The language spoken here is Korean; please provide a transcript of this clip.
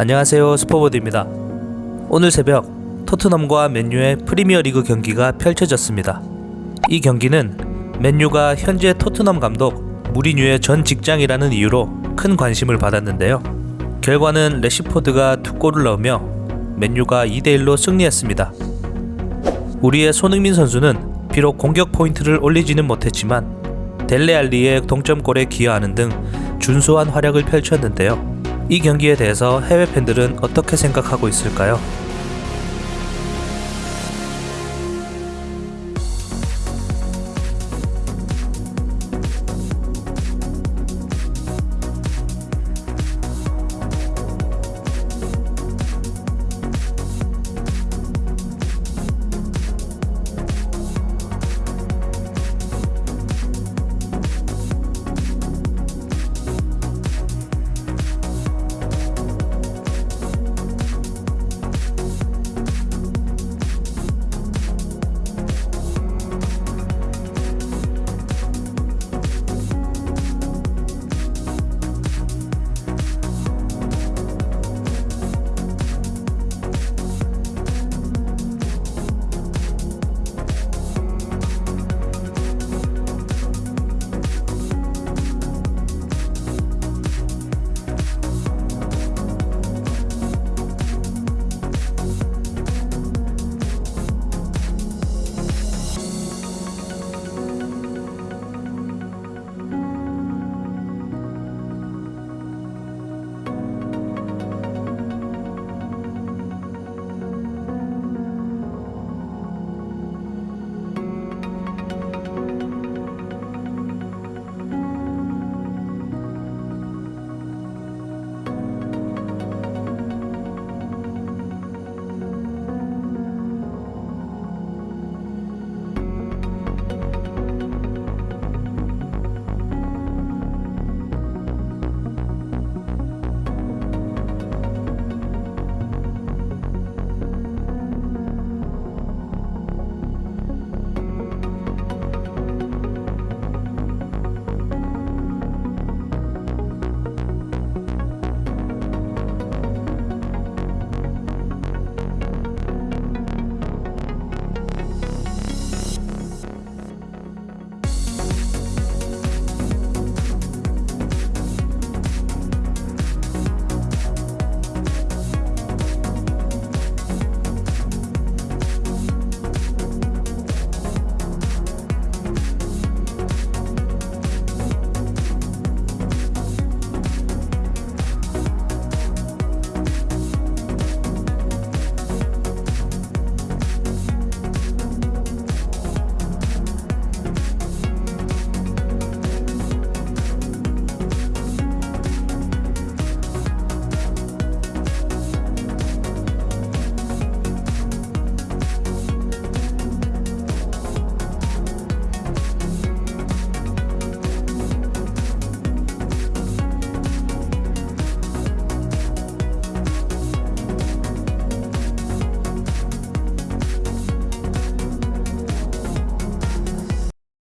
안녕하세요 스포보드입니다. 오늘 새벽 토트넘과 맨유의 프리미어리그 경기가 펼쳐졌습니다. 이 경기는 맨유가 현재 토트넘 감독 무리뉴의 전 직장이라는 이유로 큰 관심을 받았는데요. 결과는 레시포드가 두 골을 넣으며 맨유가 2대1로 승리했습니다. 우리의 손흥민 선수는 비록 공격 포인트를 올리지는 못했지만 델레알리의 동점골에 기여하는 등 준수한 활약을 펼쳤는데요. 이 경기에 대해서 해외 팬들은 어떻게 생각하고 있을까요?